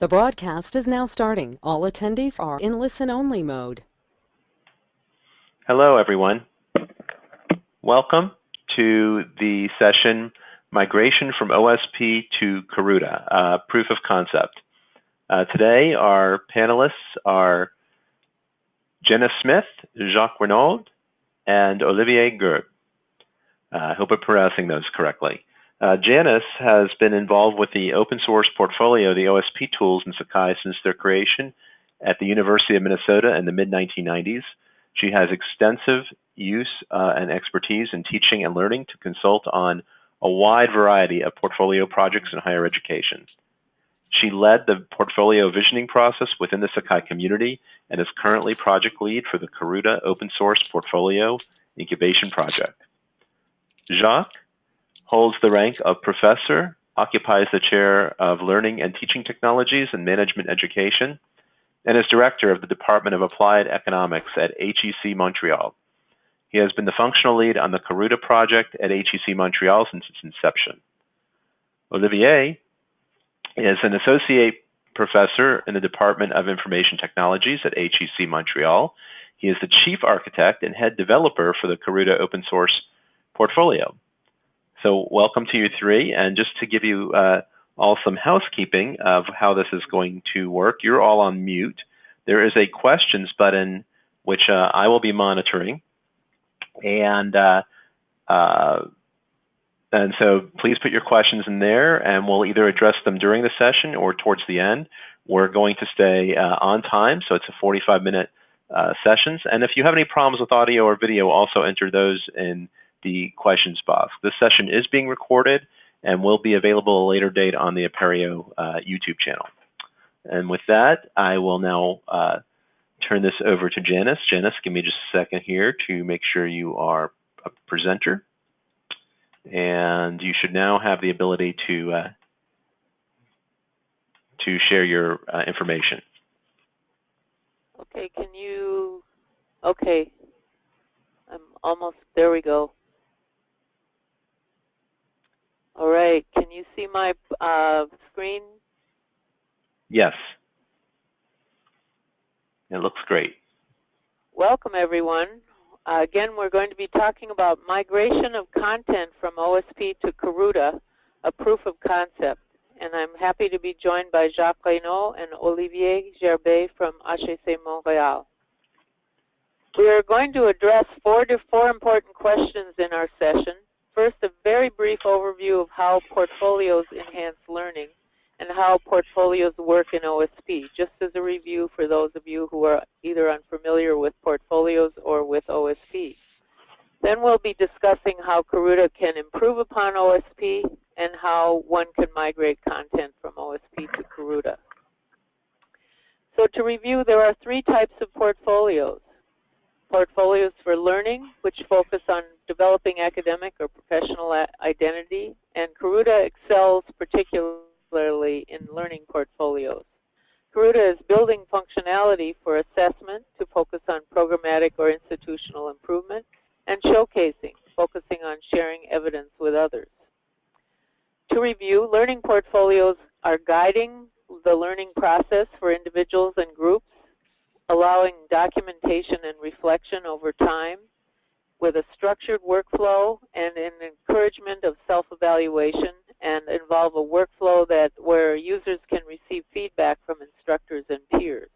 The broadcast is now starting. All attendees are in listen-only mode. Hello, everyone. Welcome to the session Migration from OSP to Karuta, uh, Proof of Concept. Uh, today, our panelists are Jenna Smith, Jacques Renaud, and Olivier Gerb. Uh, I hope I'm pronouncing those correctly. Uh, Janice has been involved with the open source portfolio, the OSP tools in Sakai since their creation at the University of Minnesota in the mid 1990s. She has extensive use uh, and expertise in teaching and learning to consult on a wide variety of portfolio projects in higher education. She led the portfolio visioning process within the Sakai community and is currently project lead for the Karuta open source portfolio incubation project. Jacques holds the rank of professor, occupies the chair of Learning and Teaching Technologies and Management Education, and is director of the Department of Applied Economics at HEC Montreal. He has been the functional lead on the Karuta project at HEC Montreal since its inception. Olivier is an associate professor in the Department of Information Technologies at HEC Montreal. He is the chief architect and head developer for the Karuta open source portfolio. So welcome to you three. And just to give you uh, all some housekeeping of how this is going to work, you're all on mute. There is a questions button which uh, I will be monitoring. And uh, uh, and so please put your questions in there and we'll either address them during the session or towards the end. We're going to stay uh, on time, so it's a 45 minute uh, sessions. And if you have any problems with audio or video, also enter those in the questions box. This session is being recorded and will be available a later date on the Apereo uh, YouTube channel. And with that, I will now uh, turn this over to Janice. Janice, give me just a second here to make sure you are a presenter. And you should now have the ability to uh, to share your uh, information. Okay, can you, okay, I'm almost, there we go. All right. Can you see my uh, screen? Yes. It looks great. Welcome, everyone. Uh, again, we're going to be talking about migration of content from OSP to Karuta, a proof of concept. And I'm happy to be joined by Jacques Renaud and Olivier Gerbé from HEC Montréal. We are going to address four to four important questions in our session. First, a very brief overview of how portfolios enhance learning and how portfolios work in OSP, just as a review for those of you who are either unfamiliar with portfolios or with OSP. Then we'll be discussing how Karuta can improve upon OSP and how one can migrate content from OSP to Karuta. So to review, there are three types of portfolios portfolios for learning, which focus on developing academic or professional identity, and Karuta excels particularly in learning portfolios. Karuta is building functionality for assessment to focus on programmatic or institutional improvement, and showcasing, focusing on sharing evidence with others. To review, learning portfolios are guiding the learning process for individuals and groups allowing documentation and reflection over time with a structured workflow and an encouragement of self-evaluation and involve a workflow that where users can receive feedback from instructors and peers.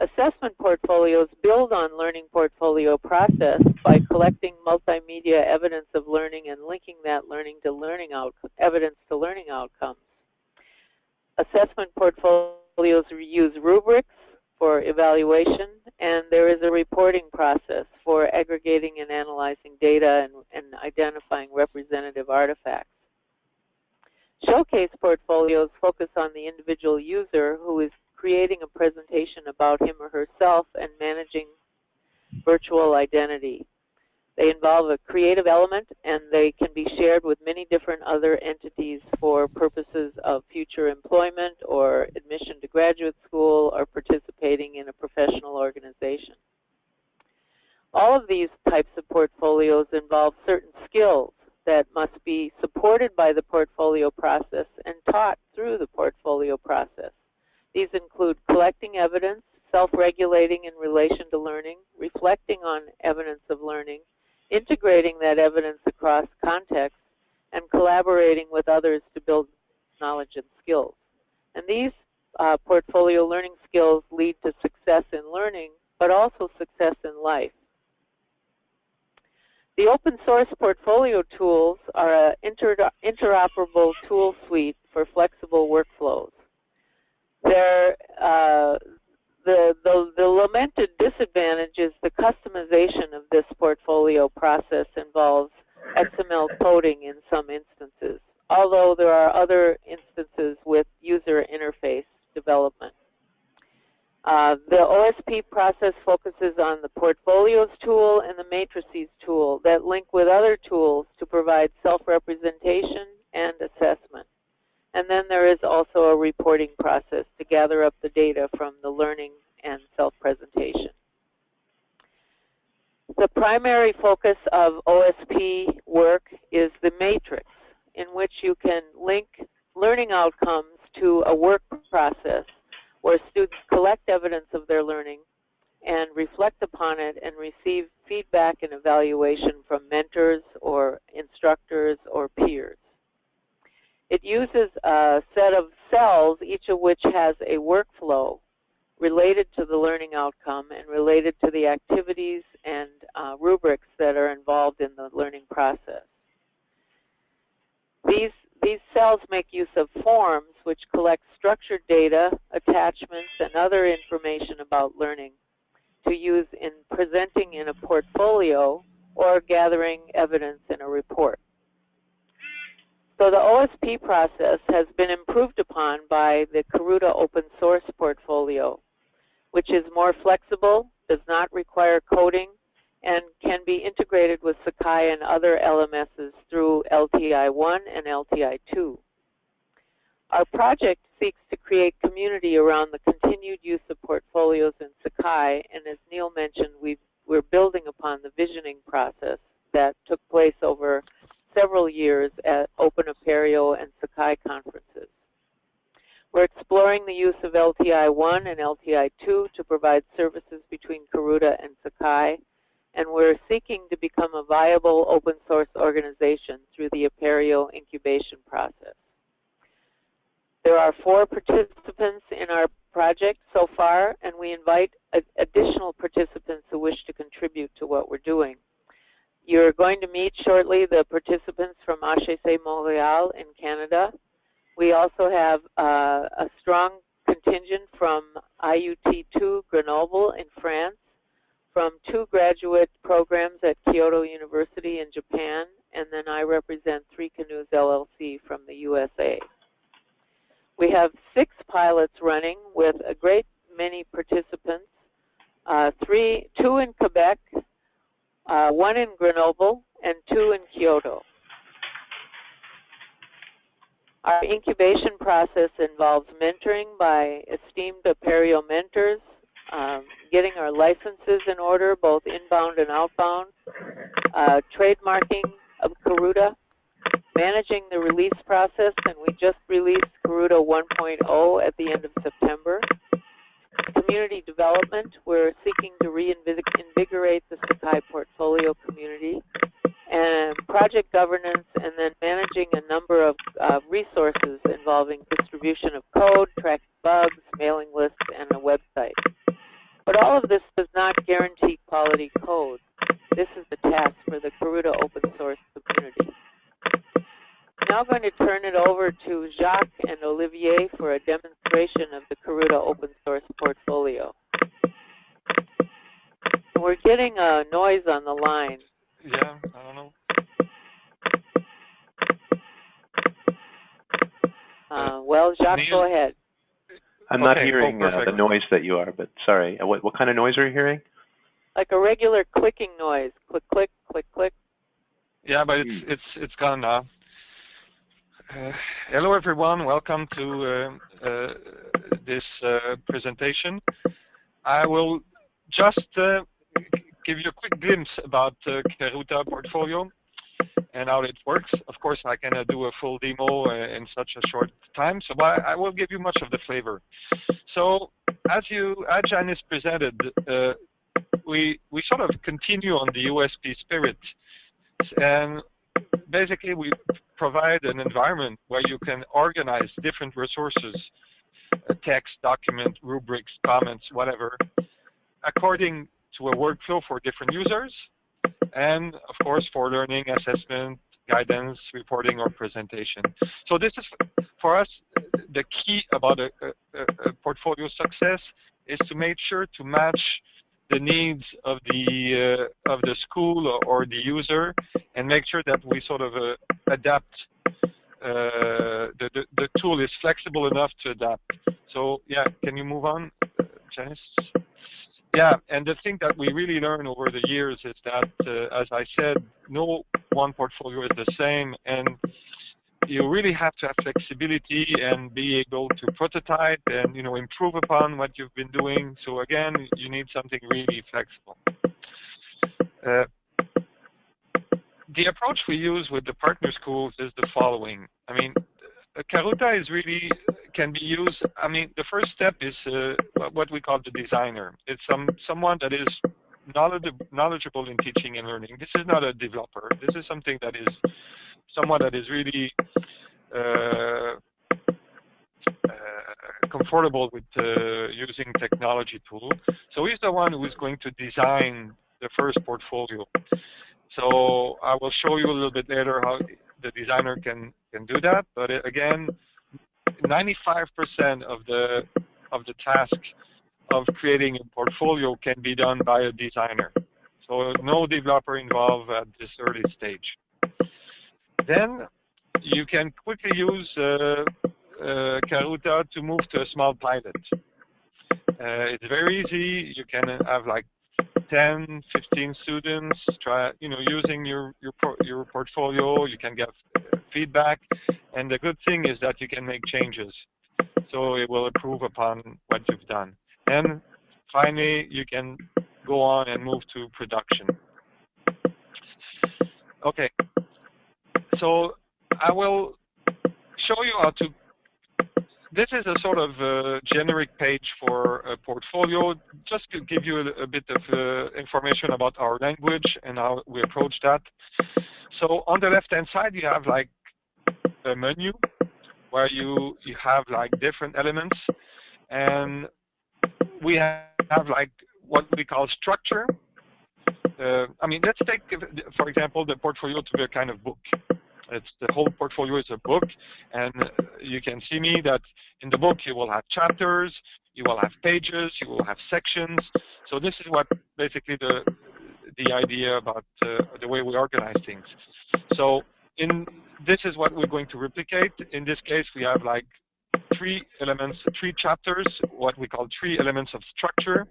Assessment portfolios build on learning portfolio process by collecting multimedia evidence of learning and linking that learning to learning out, evidence to learning outcomes. Assessment portfolios use rubrics evaluation, and there is a reporting process for aggregating and analyzing data and, and identifying representative artifacts. Showcase portfolios focus on the individual user who is creating a presentation about him or herself and managing virtual identity. They involve a creative element and they can be shared with many different other entities for purposes of future employment or admission to graduate school or participating in a professional organization. All of these types of portfolios involve certain skills that must be supported by the portfolio process and taught through the portfolio process. These include collecting evidence, self-regulating in relation to learning, reflecting on evidence of learning, integrating that evidence across contexts, and collaborating with others to build knowledge and skills. And these uh, portfolio learning skills lead to success in learning, but also success in life. The open source portfolio tools are an inter interoperable tool suite for flexible workflows. They're, uh, the, the, the lamented disadvantage is the customization of this portfolio process involves XML coding in some instances, although there are other instances with user interface development. Uh, the OSP process focuses on the portfolios tool and the matrices tool that link with other tools to provide self-representation and assessment. And then there is also a reporting process to gather up the data from the learning and self-presentation. The primary focus of OSP work is the matrix, in which you can link learning outcomes to a work process where students collect evidence of their learning and reflect upon it and receive feedback and evaluation from mentors or instructors or peers. It uses a set of cells, each of which has a workflow related to the learning outcome and related to the activities and uh, rubrics that are involved in the learning process. These these cells make use of forms which collect structured data, attachments, and other information about learning to use in presenting in a portfolio or gathering evidence in a report. So the OSP process has been improved upon by the Karuta open source portfolio, which is more flexible, does not require coding, and can be integrated with Sakai and other LMSs through LTI-1 and LTI-2. Our project seeks to create community around the continued use of portfolios in Sakai, and as Neil mentioned, we are building upon the visioning process that took place over several years at Open Apereo and Sakai conferences. We're exploring the use of LTI-1 and LTI-2 to provide services between Karuta and Sakai, and we're seeking to become a viable open source organization through the Apereo incubation process. There are four participants in our project so far, and we invite additional participants who wish to contribute to what we're doing. You're going to meet shortly the participants from HEC Montreal in Canada. We also have uh, a strong contingent from IUT2 Grenoble in France from two graduate programs at Kyoto University in Japan, and then I represent Three Canoes LLC from the USA. We have six pilots running with a great many participants, uh, three, two in Quebec, uh, one in Grenoble, and two in Kyoto. Our incubation process involves mentoring by esteemed Apereo mentors, um, getting our licenses in order, both inbound and outbound, uh, trademarking of Karuta, managing the release process, and we just released Karuta 1.0 at the end of September. Community development, we're seeking to reinvigorate the Sakai portfolio community. And project governance, and then managing a number of uh, resources involving distribution of code, tracking bugs, mailing lists, and a website. But all of this does not guarantee quality code. This is the task for the Karuta open source community. I'm now going to turn it over to Jacques and Olivier for a demonstration of the Karuta open source portfolio. We're getting a noise on the line. Yeah, I don't know. Uh, well, Jacques, Neil? go ahead. I'm not Okay, hearing oh, uh, the noise that you are, but sorry. Uh, What, what kind of noise are you hearing? Like a regular clicking noise. Click, click, click, click. Yeah, but it's Hmm. it's it's gone now. Uh, hello, everyone. Welcome to uh, uh, this uh, presentation. I will just uh, give you a quick glimpse about uh, Karuta portfolio, and how it works. Of course, I cannot do a full demo uh, in such a short time, so I, will give you much of the flavor. So, as you, as Janice presented, we we sort of continue on the OSP spirit, and basically we provide an environment where you can organize different resources, text, document, rubrics, comments, whatever, according to a workflow for different users, and of course for learning, assessment, guidance, reporting, or presentation. So this is, for us, the key about a, a, a portfolio success is to make sure to match the needs of the uh, of the school or, or, the user, and make sure that we sort of uh, adapt. Uh, the, the, the tool is flexible enough to adapt. So yeah, can you move on, Janice? Yeah, and the thing that we really learn over the years is that, uh, as I said, no one portfolio is the same, and you really have to have flexibility and be able to prototype and you know improve upon what you've been doing. So again, you need something really flexible. Uh, the approach we use with the partner schools is the following. I mean, Karuta is really can be used. I mean, the first step is uh, what we call the designer. It's some someone that is knowledgeable in teaching and learning. This is not a developer. This is something that is someone that is really uh, uh, comfortable with uh, using technology tool. So he's the one who is going to design the first portfolio. So I will show you a little bit later how the designer can can do that. But again, 95% of the of the task of creating a portfolio can be done by a designer. So no developer involved at this early stage. Then you can quickly use uh, uh, Karuta to move to a small pilot. Uh, it's very easy. You can have like 10, 15 students try, you know, using your your your portfolio. You can get feedback, and the good thing is that you can make changes. So it will improve upon what you've done. And finally, you can go on and move to production. Okay, so I will show you how to this is a sort of uh, generic page for a portfolio, just to give you a, a bit of uh, information about our language and how we approach that. So on the left-hand side, you have like a menu where you you have like different elements, and we have, have like what we call structure. Uh, I mean, let's take, for example, the portfolio to be a kind of book. It's the whole portfolio is a book, and you can see me that in the book you will have chapters, you will have pages, you will have sections. So this is what basically the the idea about uh, the way we organize things. So in this is what we're going to replicate. In this case, we have like three elements, three chapters, what we call three elements of structure.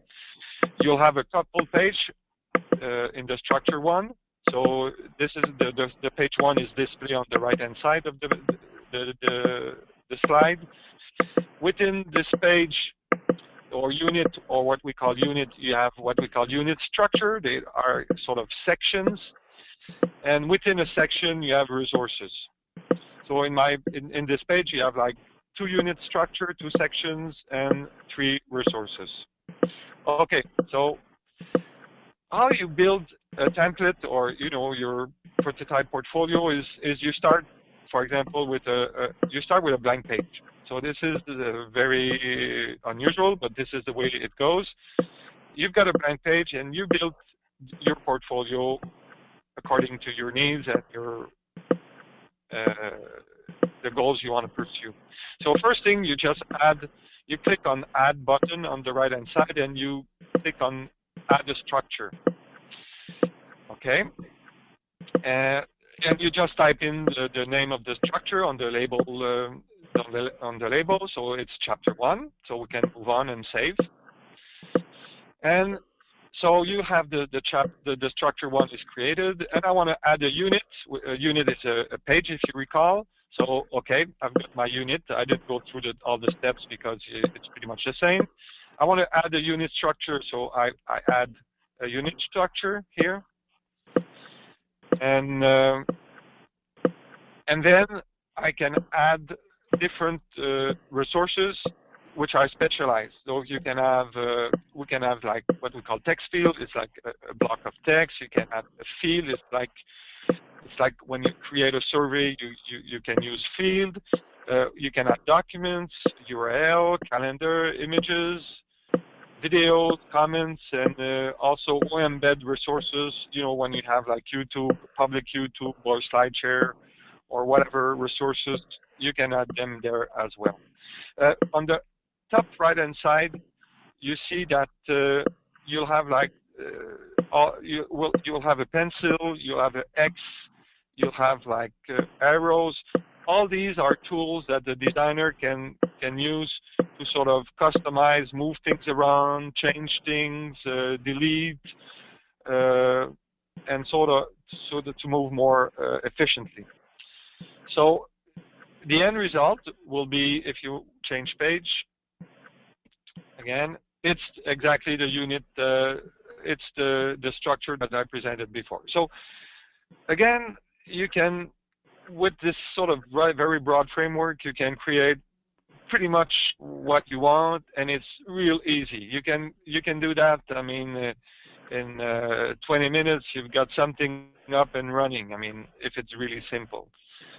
You'll have a couple page uh, Uh, in the structure one, so this is the, the, the page one is displayed on the right hand side of the, the, the, the slide. Within this page or unit or what we call unit, you have what we call unit structure. They are sort of sections. And within a section, you have resources. So in my in, in this page, you have like two unit structure, two sections, and three resources. Okay, so how you build a template or you know your prototype portfolio is is you start, for example, with a, a you start with a blank page. So this is very unusual, but this is the way it goes. You've got a blank page and you build your portfolio according to your needs and your uh, the goals you want to pursue. So first thing, you just add, you click on Add button on the right hand side, and you click on Add a structure okay? Uh, and you just type in the, the, name of the structure on the label uh, on, the, on the label, so it's chapter one, so we can move on and save. And so you have the the, chap, the, the structure one is created, and I want to add a unit. A unit is a, a, page, if you recall. So okay, I've got my unit. I didn't go through the, all the steps because it's pretty much the same. I want to add a unit structure, so I, I add a unit structure here. And uh, and then I can add different uh, resources which are specialized. So you can have, uh, we can have like what we call text field. It's like a, a, block of text. You can have a field. It's like, it's like when you create a survey, you, you, you can use field. Uh, you can add documents, URL, calendar, images, video, comments, and uh, also embed resources. You know, when you have like YouTube, public YouTube or SlideShare or whatever resources, you can add them there as well. Uh, on the top right-hand side, you see that uh, you'll have like uh, all, you will you'll have a pencil, you'll have an X, you'll have like uh, arrows. All these are tools that the designer can can use to sort of customize, move things around, change things, uh, delete, uh, and sort of so that to move more uh, efficiently. So the end result will be if you change page again, it's exactly the unit, uh, it's the, the structure that I presented before. So again, you can, with this sort of very broad framework, you can create pretty much what you want, and it's real easy. You can you can do that. I mean, uh, in uh, 20 minutes, you've got something up and running. I mean, if it's really simple.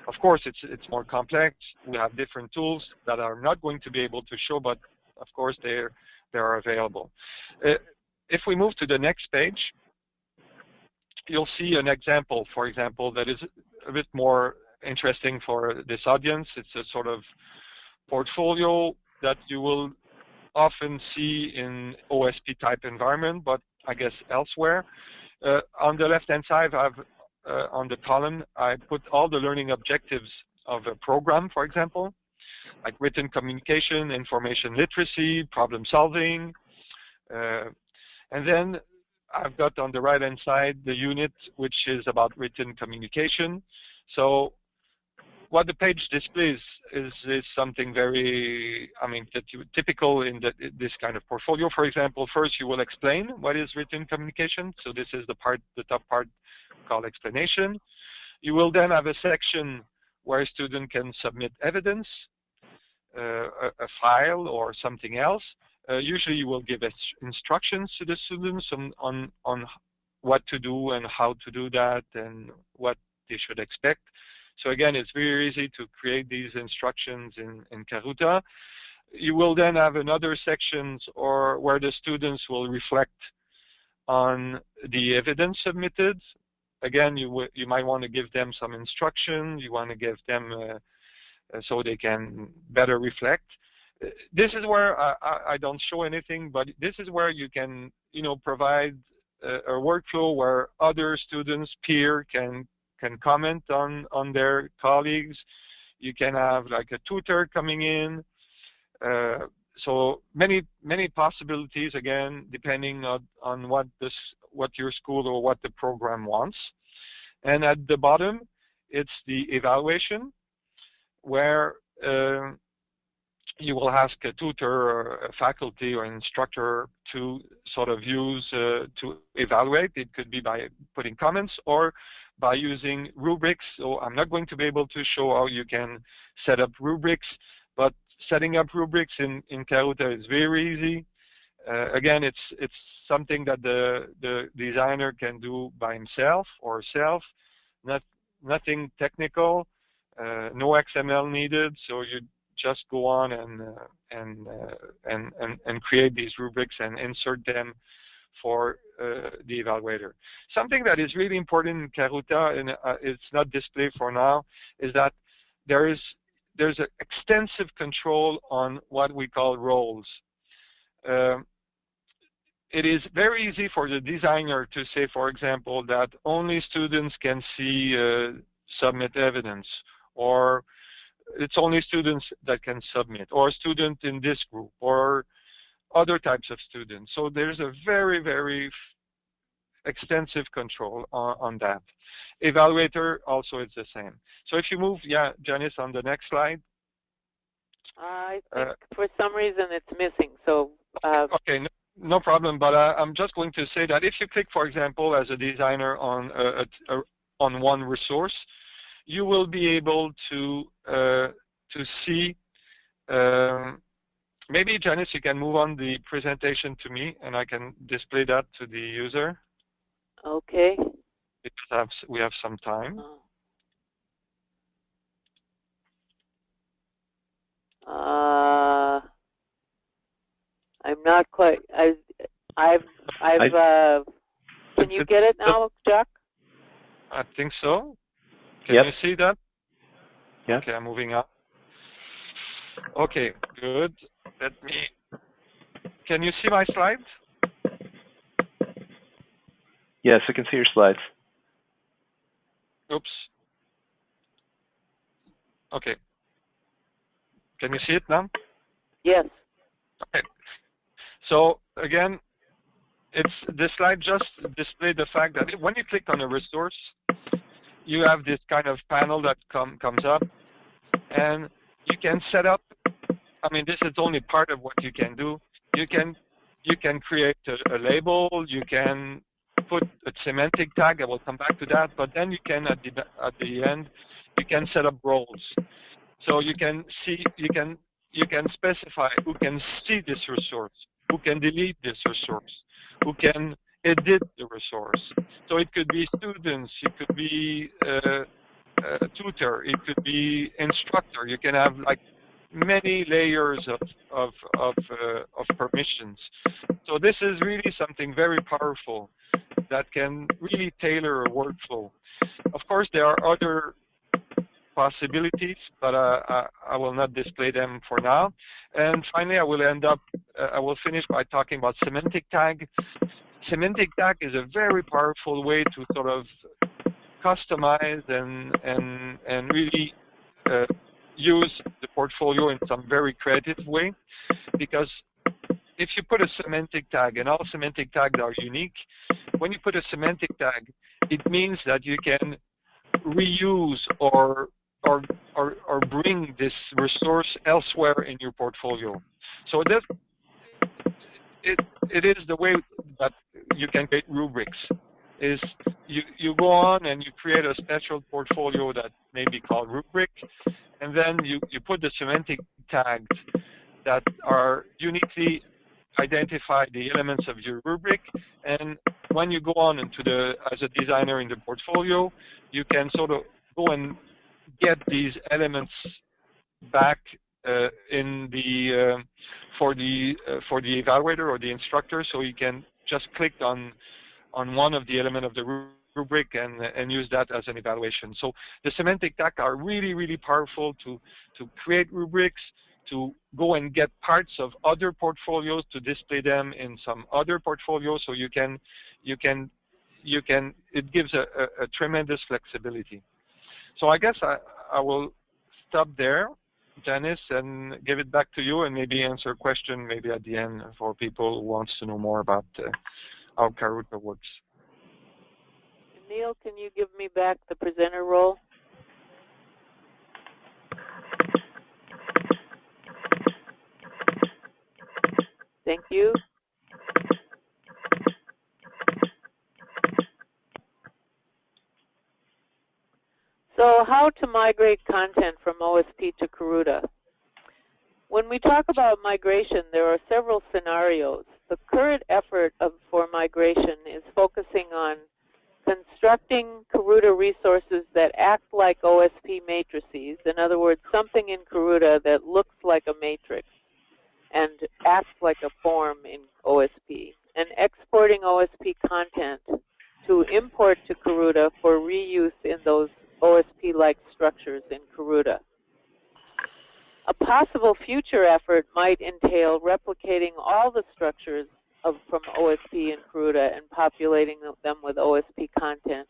Of course, it's it's more complex. We have different tools that are not going to be able to show, but of course they're they are available. Uh, if we move to the next page, you'll see an example, for example, that is a bit more interesting for this audience. It's a sort of portfolio that you will often see in OSP type environment, but I guess elsewhere. Uh, on the left-hand side, I've uh, on the column, I put all the learning objectives of a program, for example like written communication, information literacy, problem solving. Uh, and then I've got on the right hand side the unit which is about written communication. So what the page displays is, is something very, I mean, typical in the, this kind of portfolio. For example, first you will explain what is written communication. So this is the part, the top part called explanation. You will then have a section where a student can submit evidence. Uh, a, a, file or something else, uh, usually you will give instructions to the students on, on, on what to do and how to do that and what they should expect. So again, it's very easy to create these instructions in, in Karuta. You will then have another sections or where the students will reflect on the evidence submitted. Again, you, you might want to give them some instruction. You want to give them uh, uh, so they can better reflect. This is where I, I, don't show anything, but this is where you can, you know, provide a, a workflow where other students, peer, can can comment on on their colleagues. You can have like a tutor coming in. Uh, so many many possibilities again, depending on, on what this what your school or what the program wants. And at the bottom, it's the evaluation where uh, you will ask a tutor or a faculty or instructor to sort of use uh, to evaluate. It could be by putting comments or by using rubrics. So I'm not going to be able to show how you can set up rubrics, but setting up rubrics in, in Karuta is very easy. Uh, again, it's it's something that the the designer can do by himself or herself. Not nothing technical. Uh, no XML needed, so you just go on and uh, and, uh, and and and create these rubrics and insert them for uh, the evaluator. Something that is really important in Karuta, and uh, it's not displayed for now, is that there is there's extensive control on what we call roles. Um, it is very easy for the designer to say, for example, that only students can see uh, submit evidence, or it's only students that can submit, or a student in this group, or other types of students. So there's a very, very extensive control on, on, that. Evaluator also is the same. So if you move, yeah, Janice, on the next slide. I think uh, for some reason it's missing. So uh, okay, no, no, problem. But uh, I'm just going to say that if you click, for example, as a designer on a, a, on one resource, you will be able to uh, to see. Um, maybe Janice, you can move on the presentation to me, and I can display that to the user. Okay. Because we have some time. Uh, I'm not quite. I, I've, I've. I, uh, can you get it now, Jacques? I think so. Can yep. you see that? Yeah. Okay, I'm moving up. Okay, good. Let me. Can you see my slides? Yes, I can see your slides. Oops. Okay. Can you see it now? Yes. Okay. So again, it's this slide just displayed the fact that when you click on a resource, you have this kind of panel that come comes up, and you can set up. I mean, this is only part of what you can do. You can you can create a, a label. You can put a semantic tag. I will come back to that. But then you can at the at the end, you can set up roles. So you can see you can you can specify who can see this resource, who can delete this resource, who can edit the resource. So it could be students, it could be uh, a tutor, it could be instructor. You can have like many layers of of of, uh, of permissions. So this is really something very powerful that can really tailor a workflow. Of course, there are other possibilities, but uh, I, I, will not display them for now. And finally, I will end up, uh, I will finish by talking about semantic tag. Semantic tag is a very powerful way to sort of customize and and and really uh, use the portfolio in some very creative way, because if you put a semantic tag, and all semantic tags are unique, when you put a semantic tag, it means that you can reuse or or, or, or bring this resource elsewhere in your portfolio. So this, it, it is the way that you can create rubrics. Is you, you go on and you create a special portfolio that may be called rubric, and then you, you put the semantic tags that are uniquely identify the elements of your rubric and when you go on into the as a designer in the portfolio you can sort of go and get these elements back in the uh, for the uh, for the evaluator or the instructor, so you can just click on on one of the element of the rubric and and use that as an evaluation. So the semantic tag are really really powerful to to create rubrics, to go and get parts of other portfolios to display them in some other portfolio. so you can you can you can it gives a, a, a tremendous flexibility. So I guess I, I will stop there, Janice, and give it back to you and maybe answer a question maybe at the end for people who wants to know more about uh, how Karuta works. Neil, can you give me back the presenter role? Thank you. So how to migrate content from OSP to Karuta? When we talk about migration, there are several scenarios. The current effort of, for migration is focusing on constructing Karuta resources that act like OSP matrices. In other words, something in Karuta that looks like a matrix and acts like a form in OSP. And exporting OSP content to import to Karuta for reuse in those OSP-like structures in Karuta. A possible future effort might entail replicating all the structures of, from OSP in Karuta and populating them with OSP content,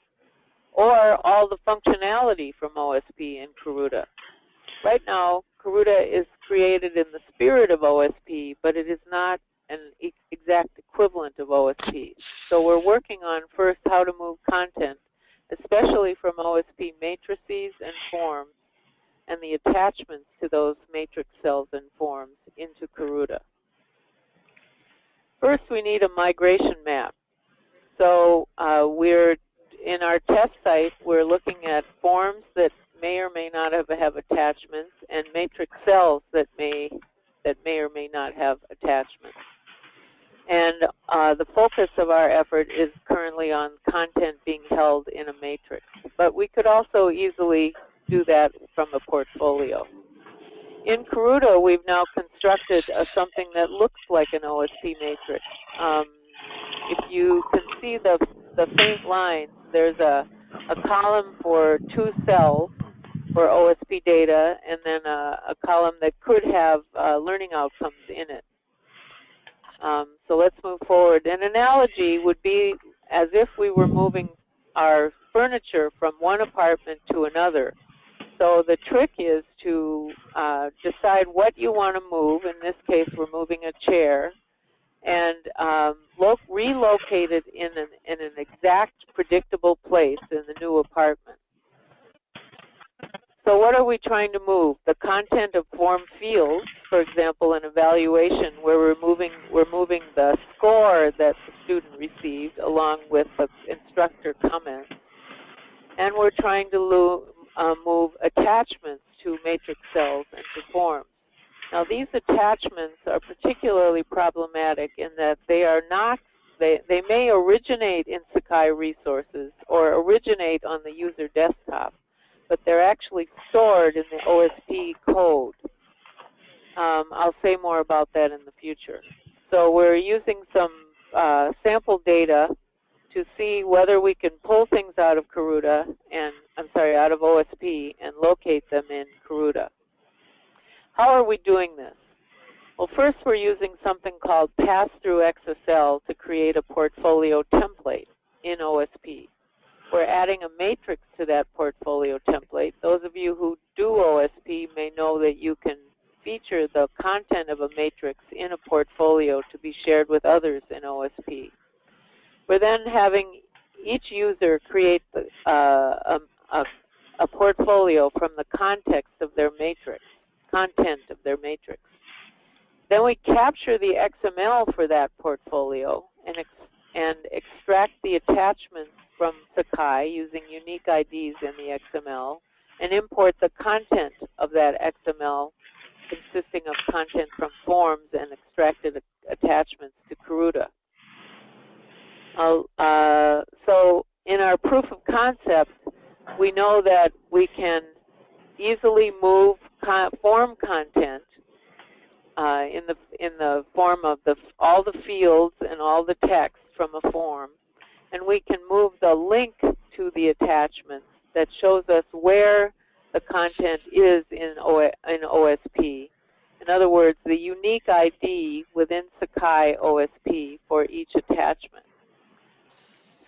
or all the functionality from OSP in Karuta. Right now, Karuta is created in the spirit of OSP, but it is not an exact equivalent of OSP. So we're working on first how to move content especially from OSP matrices and forms and the attachments to those matrix cells and forms into Karuta. First, we need a migration map. So uh, we're in our test site, we're looking at forms that may or may not have, have attachments, and matrix cells that may that may or may not have attachments. And uh, the focus of our effort is currently on content being held in a matrix. But we could also easily do that from a portfolio. In Karuta, we've now constructed a, something that looks like an OSP matrix. Um, if you can see the, the faint lines, there's a, a column for two cells for OSP data, and then a, a column that could have uh, learning outcomes in it. Um, so let's move forward. An analogy would be as if we were moving our furniture from one apartment to another. So the trick is to uh, decide what you want to move. In this case, we're moving a chair, and um, relocate it in an, in an exact, predictable place in the new apartment. So what are we trying to move? The content of form fields, for example, an evaluation where we're moving, we're moving the score that the student received along with the instructor comments. And we're trying to uh, move attachments to matrix cells and to forms. Now these attachments are particularly problematic in that they are not, they, they may originate in Sakai resources or originate on the user desktop but they're actually stored in the OSP code. Um, I'll say more about that in the future. So we're using some uh, sample data to see whether we can pull things out of Karuta and I'm sorry, out of OSP and locate them in Karuta. How are we doing this? Well, first we're using something called Pass-Through XSL to create a portfolio template in OSP. We're adding a matrix to that portfolio template. Those of you who do OSP may know that you can feature the content of a matrix in a portfolio to be shared with others in OSP. We're then having each user create uh, a, a, a portfolio from the context of their matrix, content of their matrix. Then we capture the XML for that portfolio and, ex and extract the attachments from Sakai using unique IDs in the XML and import the content of that XML consisting of content from forms and extracted attachments to Karuta. Uh, so in our proof of concept, we know that we can easily move con form content uh, in the in the form of the all the fields and all the text from a form and we can move the link to the attachment that shows us where the content is in, in OSP. In other words, the unique ID within Sakai OSP for each attachment.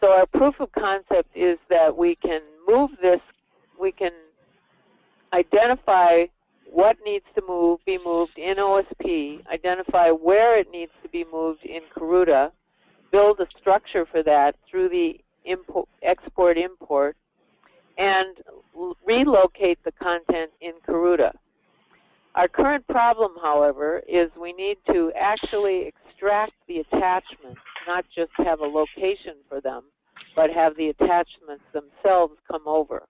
So our proof of concept is that we can move this, we can identify what needs to move, be moved in OSP, identify where it needs to be moved in Karuta, build a structure for that through the import, export import and relocate the content in Karuta. Our current problem, however, is we need to actually extract the attachments, not just have a location for them, but have the attachments themselves come over.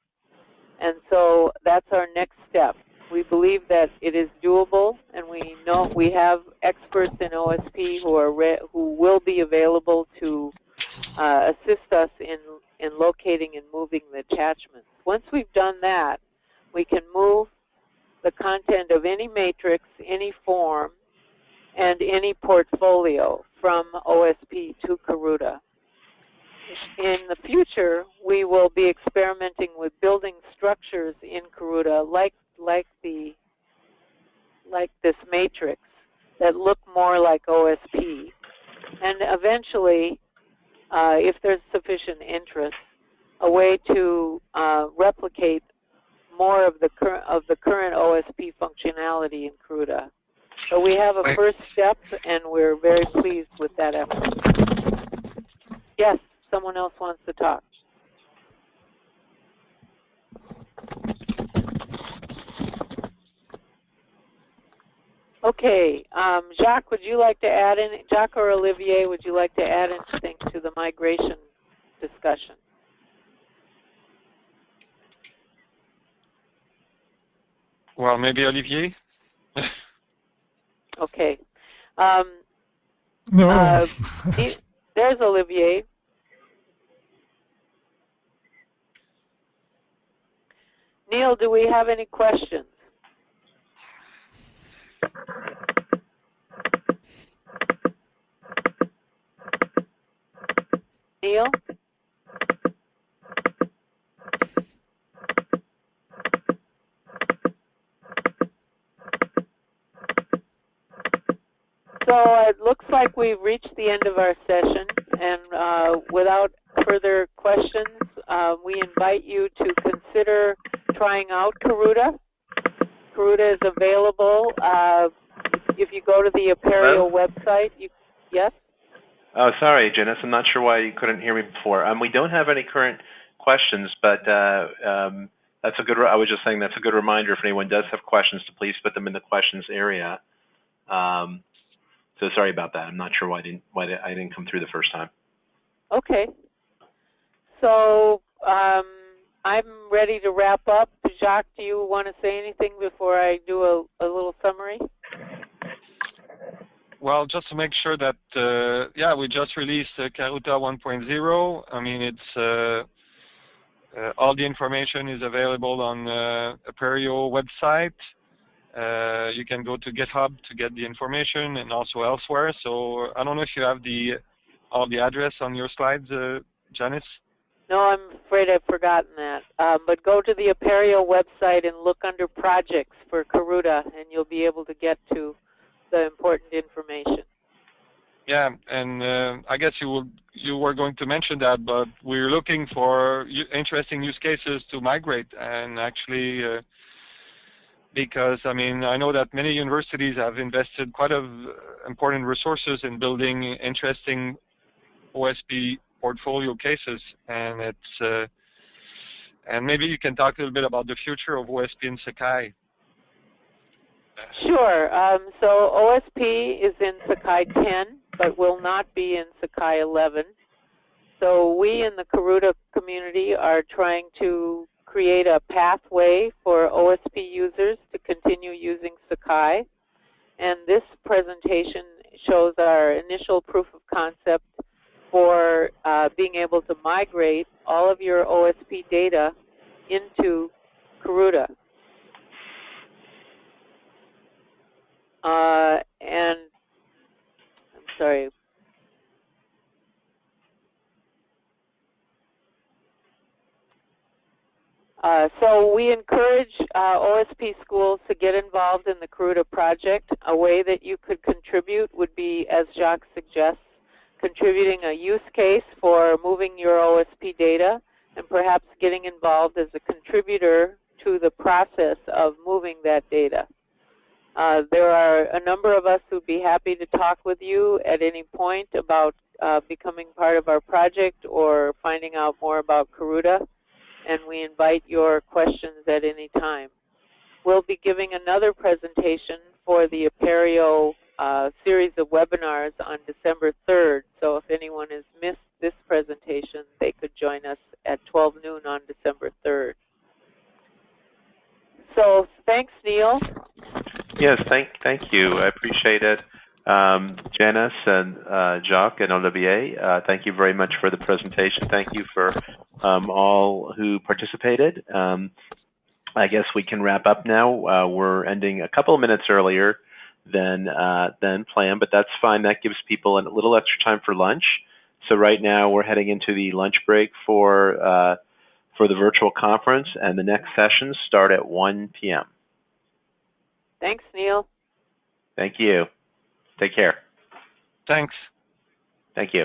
And so that's our next step we believe that it is doable, and we know we have experts in OSP who are who will be available to uh, assist us in in locating and moving the attachments. Once we've done that, we can move the content of any matrix, any form, and any portfolio from OSP to Karuta. In the future, we will be experimenting with building structures in Karuta like like the like this matrix that look more like OSP. And eventually, uh, if there's sufficient interest, a way to uh, replicate more of the current of the current OSP functionality in Karuta. So we have a first step, and we're very pleased with that effort. Yes, someone else wants to talk. Okay, um, Jacques, would you like to add in, Jacques or Olivier, would you like to add anything to the migration discussion? Well, maybe Olivier. Okay. Um, No. Uh, he- there's Olivier. Neil, do we have any questions? Neil? So it looks like we've reached the end of our session, and uh, without further questions, uh, we invite you to consider trying out Karuta. Karuta is available. Uh, if you go to the Apereo website, you yes. Oh, sorry, Janice. I'm not sure why you couldn't hear me before. Um, we don't have any current questions, but uh, um, that's a good. I was just saying that's a good reminder. If anyone does have questions, to please put them in the questions area. Um, so sorry about that. I'm not sure why I didn't why I didn't come through the first time. Okay. So um, I'm ready to wrap up. Jacques, do you want to say anything before I do a, a little summary? Well, just to make sure that, uh, yeah, we just released uh, Karuta 1.0. I mean, it's uh, uh, all the information is available on uh, Apereo website. Uh, you can go to GitHub to get the information and also elsewhere. So I don't know if you have the all the address on your slides, uh, Janice. No, I'm afraid I've forgotten that. Um, but go to the Apereo website and look under projects for Karuta, and you'll be able to get to the important information. Yeah, and uh, I guess you you were going to mention that, but we're looking for interesting use cases to migrate, and actually, uh, because I mean, I know that many universities have invested quite of important resources in building interesting OSP portfolio cases, and it's uh, and maybe you can talk a little bit about the future of OSP in Sakai. Sure. Um, so OSP is in Sakai 10, but will not be in Sakai 11. So we in the Karuta community are trying to create a pathway for OSP users to continue using Sakai. And this presentation shows our initial proof of concept for uh, being able to migrate all of your OSP data into Karuta. Uh, and I'm sorry. Uh, so we encourage uh, OSP schools to get involved in the Karuta project. A way that you could contribute would be, as Jacques suggests, contributing a use case for moving your OSP data and perhaps getting involved as a contributor to the process of moving that data. Uh, there are a number of us who'd be happy to talk with you at any point about uh, becoming part of our project or finding out more about Karuta, and we invite your questions at any time. We'll be giving another presentation for the Apereo uh, series of webinars on December 3rd, so if anyone has missed this presentation, they could join us at 12 noon on December 3rd. So thanks, Neil. Yes, thank thank you. I appreciate it. Um, Janice and uh, Jacques and Olivier, uh, thank you very much for the presentation. Thank you for um, all who participated. Um, I guess we can wrap up now. Uh, we're ending a couple of minutes earlier than uh, than planned, but that's fine. That gives people a little extra time for lunch. So right now we're heading into the lunch break for uh, for the virtual conference, and the next sessions start at 1 p.m. Thanks, Neil. Thank you. Take care. Thanks. Thank you.